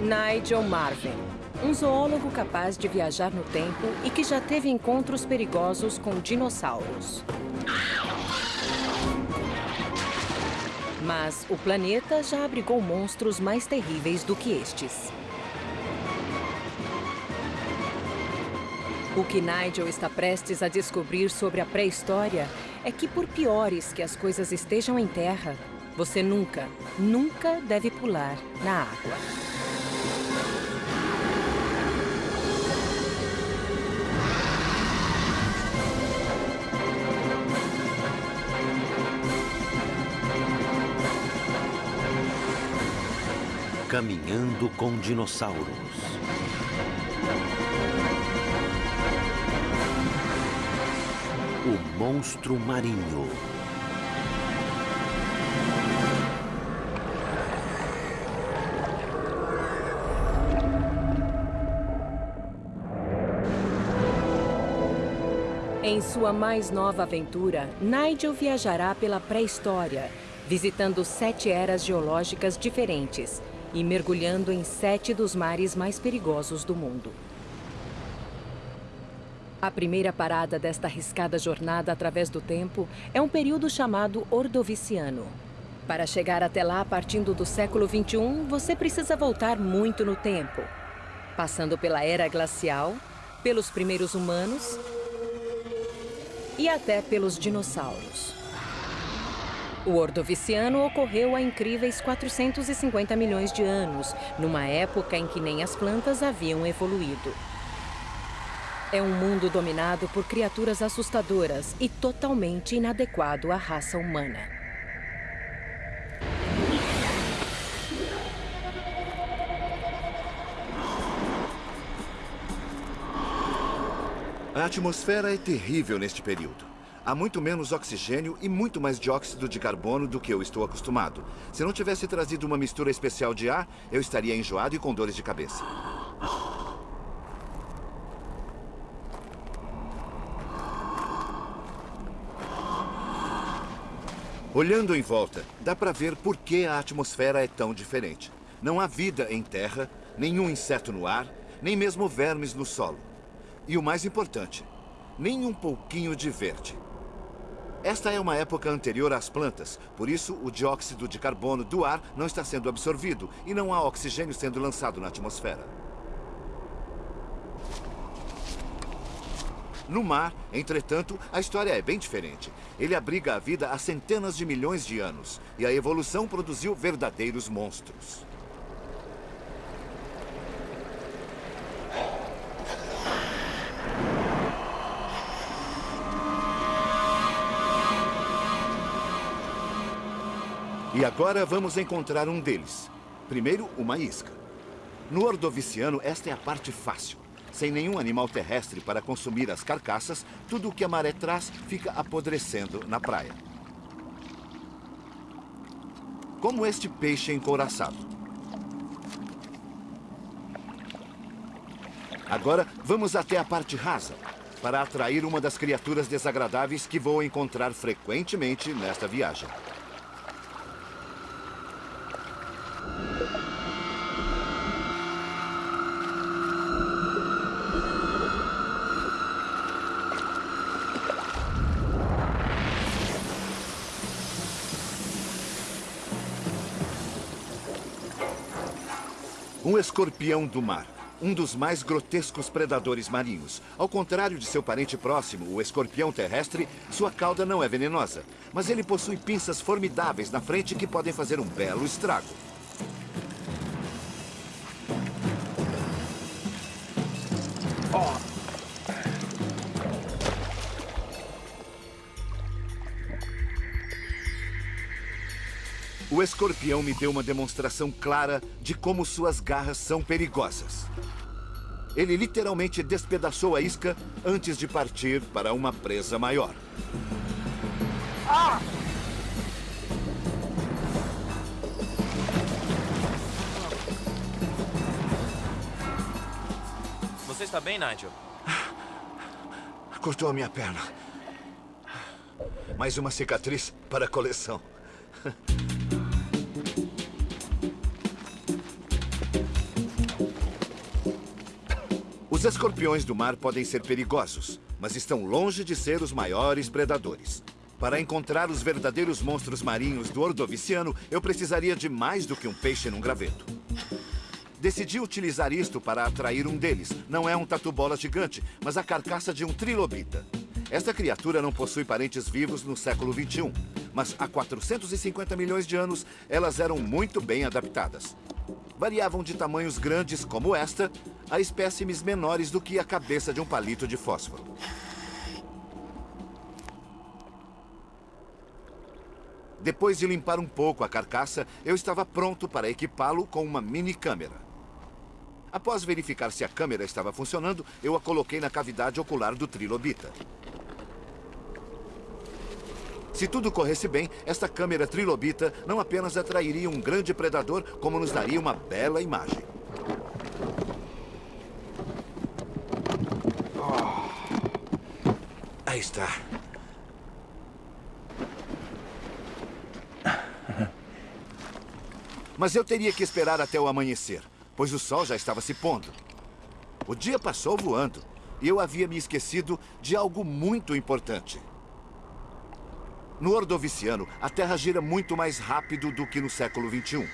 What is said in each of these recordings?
Nigel Marvin, um zoólogo capaz de viajar no tempo e que já teve encontros perigosos com dinossauros. Mas o planeta já abrigou monstros mais terríveis do que estes. O que Nigel está prestes a descobrir sobre a pré-história é que, por piores que as coisas estejam em terra, você nunca, nunca deve pular na água. Caminhando com dinossauros. O monstro marinho. Em sua mais nova aventura, Nigel viajará pela pré-história, visitando sete eras geológicas diferentes e mergulhando em sete dos mares mais perigosos do mundo. A primeira parada desta arriscada jornada através do tempo é um período chamado Ordoviciano. Para chegar até lá, partindo do século XXI, você precisa voltar muito no tempo. Passando pela Era Glacial, pelos primeiros humanos e até pelos dinossauros. O Ordoviciano ocorreu há incríveis 450 milhões de anos, numa época em que nem as plantas haviam evoluído. É um mundo dominado por criaturas assustadoras e totalmente inadequado à raça humana. A atmosfera é terrível neste período. Há muito menos oxigênio e muito mais dióxido de carbono do que eu estou acostumado. Se não tivesse trazido uma mistura especial de ar, eu estaria enjoado e com dores de cabeça. Olhando em volta, dá para ver por que a atmosfera é tão diferente. Não há vida em terra, nenhum inseto no ar, nem mesmo vermes no solo. E o mais importante, nem um pouquinho de verde. Esta é uma época anterior às plantas, por isso o dióxido de carbono do ar não está sendo absorvido e não há oxigênio sendo lançado na atmosfera. No mar, entretanto, a história é bem diferente. Ele abriga a vida há centenas de milhões de anos e a evolução produziu verdadeiros monstros. E agora vamos encontrar um deles. Primeiro, uma isca. No Ordoviciano, esta é a parte fácil. Sem nenhum animal terrestre para consumir as carcaças, tudo o que a maré traz fica apodrecendo na praia. Como este peixe encouraçado. Agora, vamos até a parte rasa, para atrair uma das criaturas desagradáveis que vou encontrar frequentemente nesta viagem. Escorpião do mar. Um dos mais grotescos predadores marinhos. Ao contrário de seu parente próximo, o escorpião terrestre, sua cauda não é venenosa. Mas ele possui pinças formidáveis na frente que podem fazer um belo estrago. O escorpião me deu uma demonstração clara de como suas garras são perigosas. Ele literalmente despedaçou a isca antes de partir para uma presa maior. Ah! Você está bem, Nigel? Cortou a minha perna. Mais uma cicatriz para a coleção. Os escorpiões do mar podem ser perigosos, mas estão longe de ser os maiores predadores. Para encontrar os verdadeiros monstros marinhos do Ordoviciano, eu precisaria de mais do que um peixe num graveto. Decidi utilizar isto para atrair um deles. Não é um tatu-bola gigante, mas a carcaça de um trilobita. Esta criatura não possui parentes vivos no século XXI, mas há 450 milhões de anos elas eram muito bem adaptadas. Variavam de tamanhos grandes como esta a espécimes menores do que a cabeça de um palito de fósforo. Depois de limpar um pouco a carcaça, eu estava pronto para equipá-lo com uma mini câmera. Após verificar se a câmera estava funcionando, eu a coloquei na cavidade ocular do trilobita. Se tudo corresse bem, esta câmera trilobita não apenas atrairia um grande predador, como nos daria uma bela imagem. Aí está. Mas eu teria que esperar até o amanhecer pois o sol já estava se pondo. O dia passou voando e eu havia me esquecido de algo muito importante. No Ordoviciano, a Terra gira muito mais rápido do que no século XXI.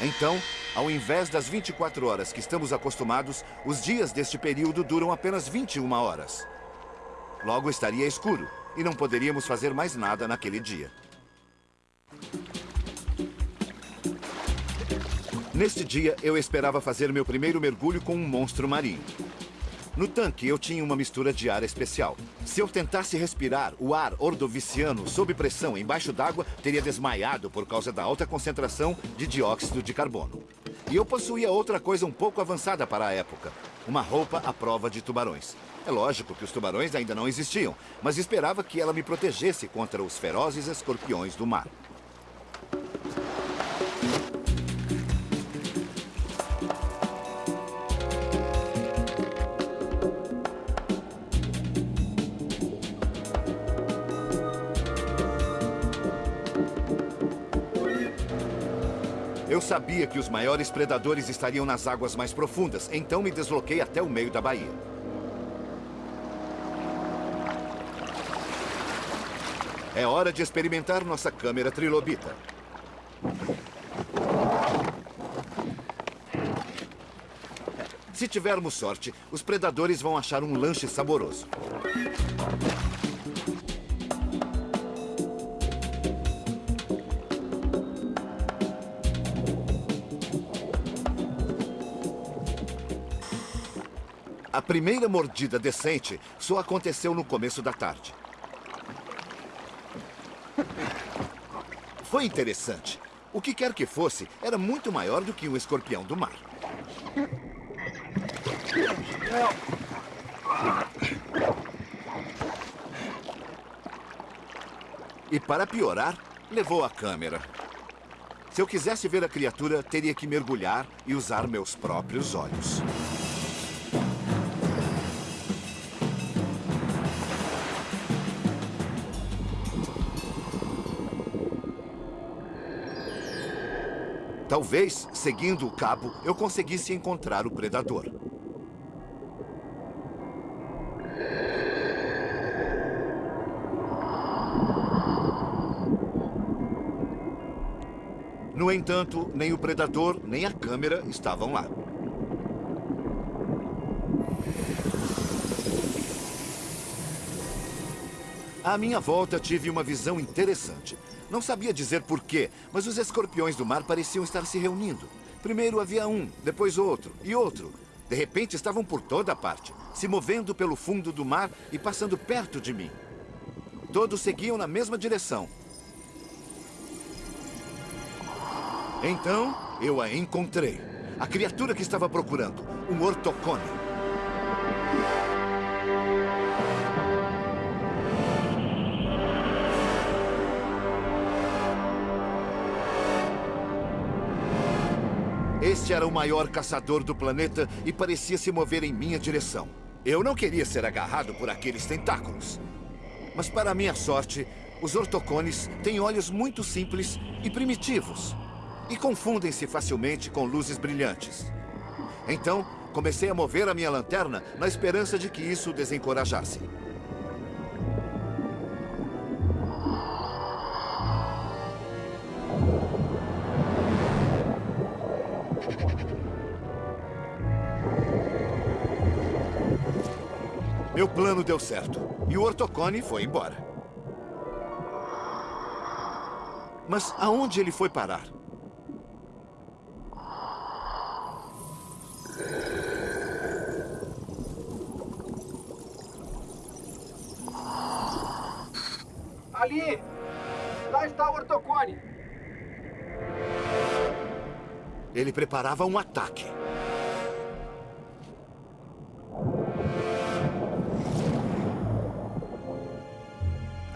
Então, ao invés das 24 horas que estamos acostumados, os dias deste período duram apenas 21 horas. Logo estaria escuro e não poderíamos fazer mais nada naquele dia. Neste dia, eu esperava fazer meu primeiro mergulho com um monstro marinho. No tanque, eu tinha uma mistura de ar especial. Se eu tentasse respirar o ar ordoviciano sob pressão embaixo d'água, teria desmaiado por causa da alta concentração de dióxido de carbono. E eu possuía outra coisa um pouco avançada para a época. Uma roupa à prova de tubarões. É lógico que os tubarões ainda não existiam, mas esperava que ela me protegesse contra os ferozes escorpiões do mar. Eu sabia que os maiores predadores estariam nas águas mais profundas, então me desloquei até o meio da baía. É hora de experimentar nossa câmera trilobita. Se tivermos sorte, os predadores vão achar um lanche saboroso. A primeira mordida decente só aconteceu no começo da tarde. Foi interessante. O que quer que fosse, era muito maior do que um escorpião do mar. E para piorar, levou a câmera. Se eu quisesse ver a criatura, teria que mergulhar e usar meus próprios olhos. Talvez, seguindo o cabo, eu conseguisse encontrar o predador. No entanto, nem o predador, nem a câmera estavam lá. À minha volta, tive uma visão interessante. Não sabia dizer porquê, mas os escorpiões do mar pareciam estar se reunindo. Primeiro havia um, depois outro e outro. De repente estavam por toda parte, se movendo pelo fundo do mar e passando perto de mim. Todos seguiam na mesma direção. Então, eu a encontrei. A criatura que estava procurando, um ortocone. Este era o maior caçador do planeta e parecia se mover em minha direção. Eu não queria ser agarrado por aqueles tentáculos. Mas para minha sorte, os ortocones têm olhos muito simples e primitivos. E confundem-se facilmente com luzes brilhantes. Então, Comecei a mover a minha lanterna na esperança de que isso o desencorajasse. Meu plano deu certo e o Ortocone foi embora. Mas aonde ele foi parar? Ali! Lá está o Ortocone! Ele preparava um ataque.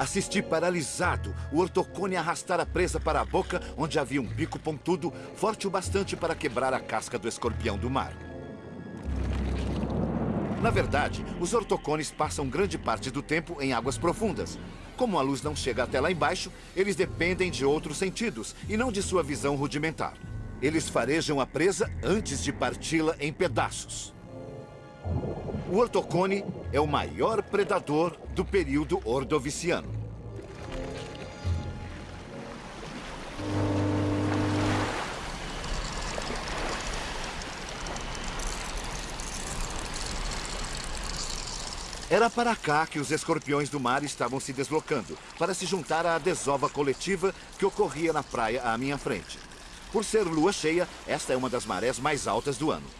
Assisti paralisado o ortocone arrastar a presa para a boca, onde havia um bico pontudo, forte o bastante para quebrar a casca do escorpião do mar. Na verdade, os ortocones passam grande parte do tempo em águas profundas. Como a luz não chega até lá embaixo, eles dependem de outros sentidos e não de sua visão rudimentar. Eles farejam a presa antes de parti-la em pedaços. O ortocone é o maior predador do período ordoviciano. Era para cá que os escorpiões do mar estavam se deslocando, para se juntar à desova coletiva que ocorria na praia à minha frente. Por ser lua cheia, esta é uma das marés mais altas do ano.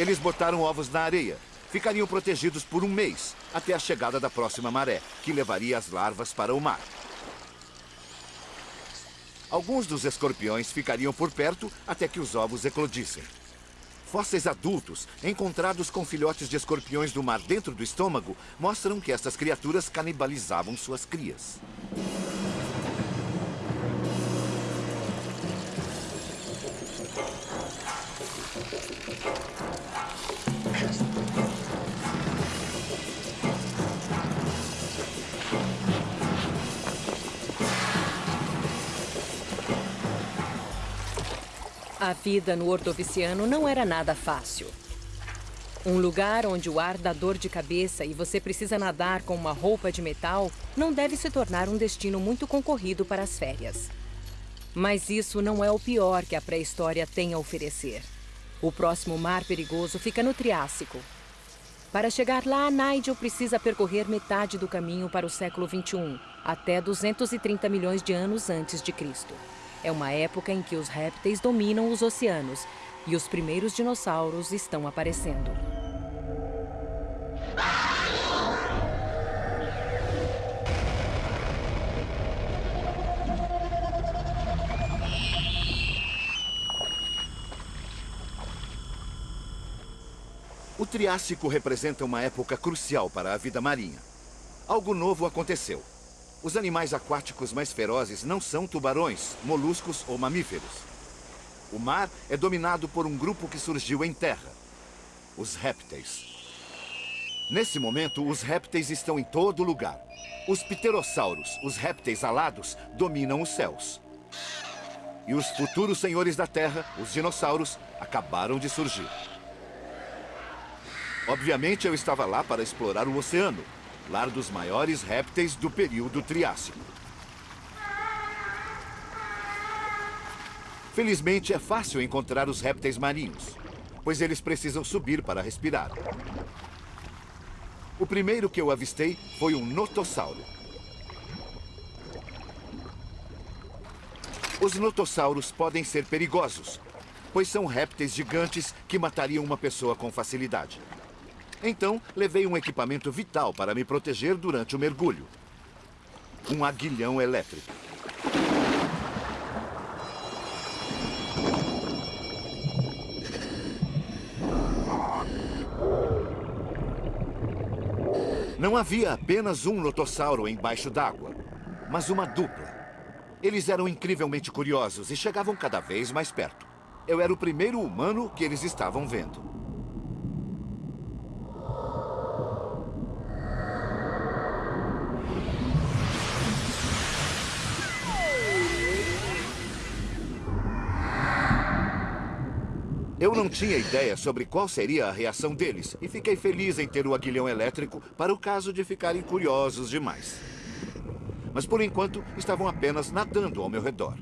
Eles botaram ovos na areia. Ficariam protegidos por um mês, até a chegada da próxima maré, que levaria as larvas para o mar. Alguns dos escorpiões ficariam por perto até que os ovos eclodissem. Fósseis adultos, encontrados com filhotes de escorpiões do mar dentro do estômago, mostram que essas criaturas canibalizavam suas crias. A vida no Ordoviciano não era nada fácil. Um lugar onde o ar dá dor de cabeça e você precisa nadar com uma roupa de metal não deve se tornar um destino muito concorrido para as férias. Mas isso não é o pior que a pré-história tem a oferecer. O próximo mar perigoso fica no Triássico. Para chegar lá, Nigel precisa percorrer metade do caminho para o século 21, até 230 milhões de anos antes de Cristo. É uma época em que os répteis dominam os oceanos e os primeiros dinossauros estão aparecendo. O Triássico representa uma época crucial para a vida marinha. Algo novo aconteceu. Os animais aquáticos mais ferozes não são tubarões, moluscos ou mamíferos. O mar é dominado por um grupo que surgiu em terra, os répteis. Nesse momento, os répteis estão em todo lugar. Os pterossauros, os répteis alados, dominam os céus. E os futuros senhores da Terra, os dinossauros, acabaram de surgir. Obviamente, eu estava lá para explorar o oceano, lar dos maiores répteis do período Triássico. Felizmente, é fácil encontrar os répteis marinhos, pois eles precisam subir para respirar. O primeiro que eu avistei foi um notossauro. Os notossauros podem ser perigosos, pois são répteis gigantes que matariam uma pessoa com facilidade. Então, levei um equipamento vital para me proteger durante o mergulho. Um aguilhão elétrico. Não havia apenas um notossauro embaixo d'água, mas uma dupla. Eles eram incrivelmente curiosos e chegavam cada vez mais perto. Eu era o primeiro humano que eles estavam vendo. Eu não tinha ideia sobre qual seria a reação deles e fiquei feliz em ter o aguilhão elétrico para o caso de ficarem curiosos demais. Mas por enquanto estavam apenas nadando ao meu redor.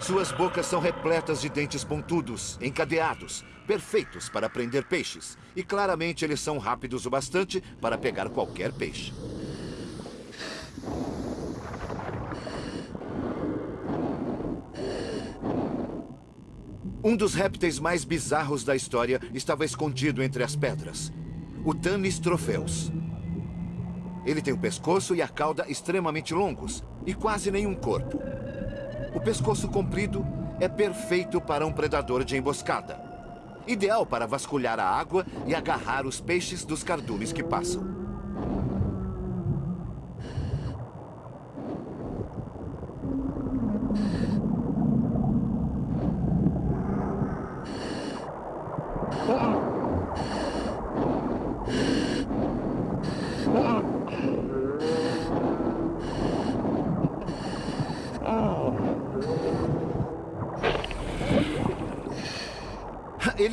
Suas bocas são repletas de dentes pontudos, encadeados, perfeitos para prender peixes. E claramente eles são rápidos o bastante para pegar qualquer peixe. Um dos répteis mais bizarros da história estava escondido entre as pedras. O Tanis trofeus. Ele tem o pescoço e a cauda extremamente longos e quase nenhum corpo. O pescoço comprido é perfeito para um predador de emboscada. Ideal para vasculhar a água e agarrar os peixes dos cardumes que passam.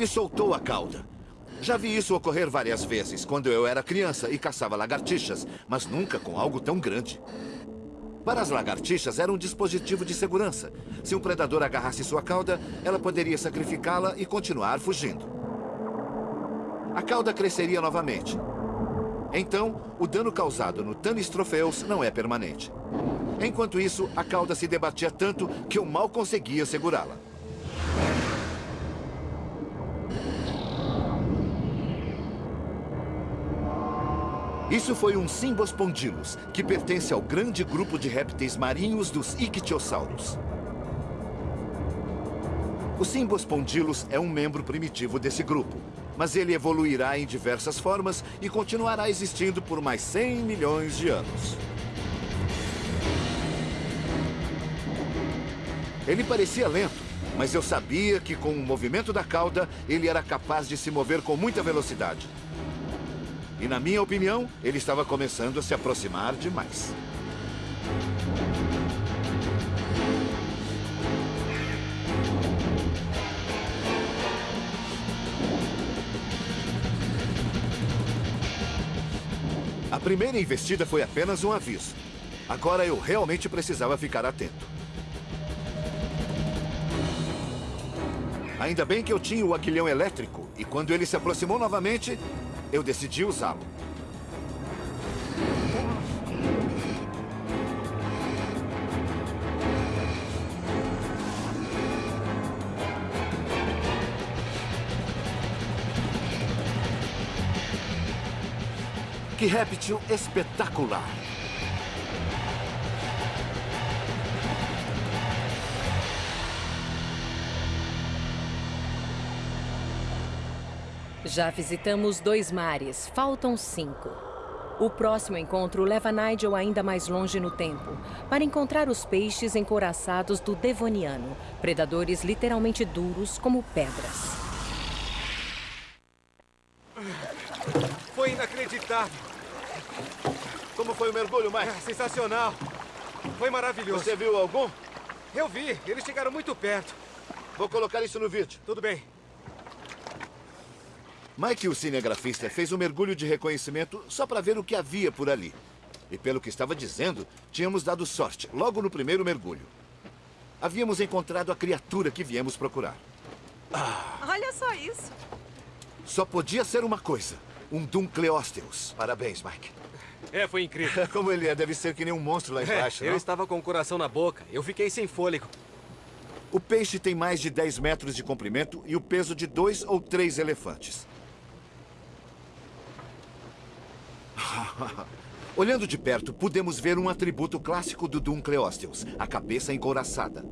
Ele soltou a cauda. Já vi isso ocorrer várias vezes, quando eu era criança e caçava lagartixas, mas nunca com algo tão grande. Para as lagartixas, era um dispositivo de segurança. Se um predador agarrasse sua cauda, ela poderia sacrificá-la e continuar fugindo. A cauda cresceria novamente. Então, o dano causado no Tanis trofeus não é permanente. Enquanto isso, a cauda se debatia tanto que eu mal conseguia segurá-la. Isso foi um Symbospondylus, que pertence ao grande grupo de répteis marinhos dos ictiossauros. O Symbospondylus é um membro primitivo desse grupo, mas ele evoluirá em diversas formas e continuará existindo por mais 100 milhões de anos. Ele parecia lento, mas eu sabia que com o movimento da cauda, ele era capaz de se mover com muita velocidade. E na minha opinião, ele estava começando a se aproximar demais. A primeira investida foi apenas um aviso. Agora eu realmente precisava ficar atento. Ainda bem que eu tinha o aguilhão elétrico, e quando ele se aproximou novamente, eu decidi usá-lo. Que réptil espetacular! Já visitamos dois mares, faltam cinco. O próximo encontro leva Nigel ainda mais longe no tempo, para encontrar os peixes encoraçados do Devoniano, predadores literalmente duros como pedras. Foi inacreditável. Como foi o mergulho, Mike? É, sensacional. Foi maravilhoso. Você viu algum? Eu vi. Eles chegaram muito perto. Vou colocar isso no vídeo. Tudo bem. Mike, o cinegrafista, fez um mergulho de reconhecimento só para ver o que havia por ali. E pelo que estava dizendo, tínhamos dado sorte logo no primeiro mergulho. Havíamos encontrado a criatura que viemos procurar. Ah. Olha só isso. Só podia ser uma coisa. Um Dunkleosteus. Parabéns, Mike. É, foi incrível. Como ele é, deve ser que nem um monstro lá embaixo, é, Eu estava com o coração na boca. Eu fiquei sem fôlego. O peixe tem mais de 10 metros de comprimento e o peso de dois ou três elefantes. Olhando de perto, podemos ver um atributo clássico do Dunkleosteus, a cabeça encouraçada.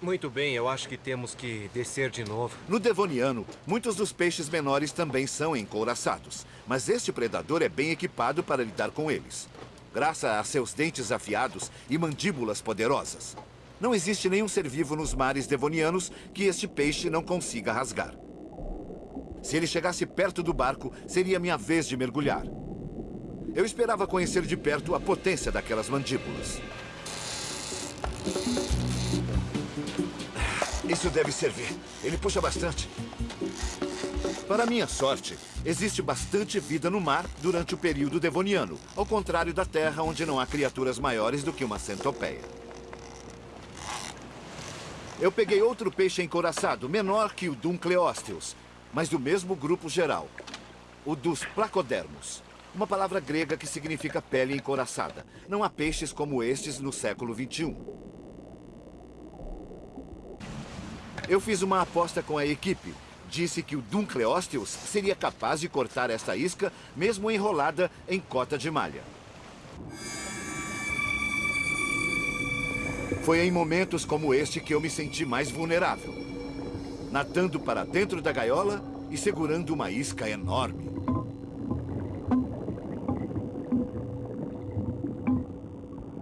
Muito bem, eu acho que temos que descer de novo. No Devoniano, muitos dos peixes menores também são encouraçados, mas este predador é bem equipado para lidar com eles. Graças a seus dentes afiados e mandíbulas poderosas. Não existe nenhum ser vivo nos mares devonianos que este peixe não consiga rasgar. Se ele chegasse perto do barco, seria minha vez de mergulhar. Eu esperava conhecer de perto a potência daquelas mandíbulas. Isso deve servir. Ele puxa bastante. Para minha sorte, existe bastante vida no mar durante o período devoniano, ao contrário da Terra, onde não há criaturas maiores do que uma centopeia. Eu peguei outro peixe encoraçado, menor que o Duncleosteus, mas do mesmo grupo geral, o dos placodermos. Uma palavra grega que significa pele encoraçada. Não há peixes como estes no século XXI. Eu fiz uma aposta com a equipe. Disse que o Duncleosteus seria capaz de cortar esta isca, mesmo enrolada em cota de malha. Foi em momentos como este que eu me senti mais vulnerável. Nadando para dentro da gaiola e segurando uma isca enorme.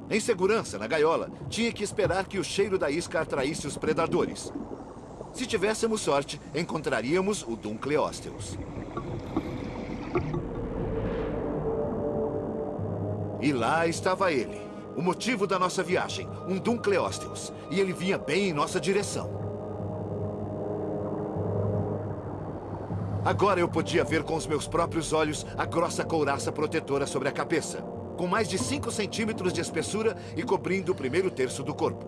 Em segurança, na gaiola, tinha que esperar que o cheiro da isca atraísse os predadores. Se tivéssemos sorte, encontraríamos o Duncleosteus. E lá estava ele. O motivo da nossa viagem, um Duncleosteus. E ele vinha bem em nossa direção. Agora eu podia ver com os meus próprios olhos a grossa couraça protetora sobre a cabeça, com mais de 5 centímetros de espessura e cobrindo o primeiro terço do corpo.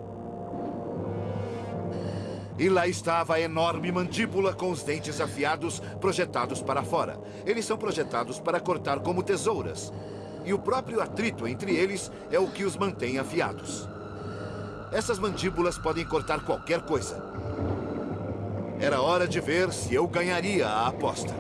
E lá estava a enorme mandíbula com os dentes afiados projetados para fora. Eles são projetados para cortar como tesouras. E o próprio atrito entre eles é o que os mantém afiados. Essas mandíbulas podem cortar qualquer coisa. Era hora de ver se eu ganharia a aposta.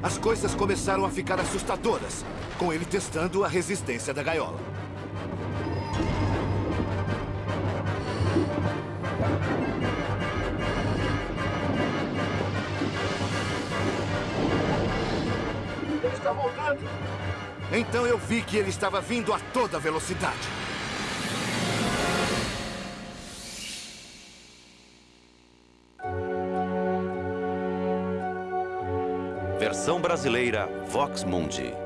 As coisas começaram a ficar assustadoras, com ele testando a resistência da gaiola. Voltando. Então eu vi que ele estava vindo a toda velocidade. Versão brasileira Vox Mundi.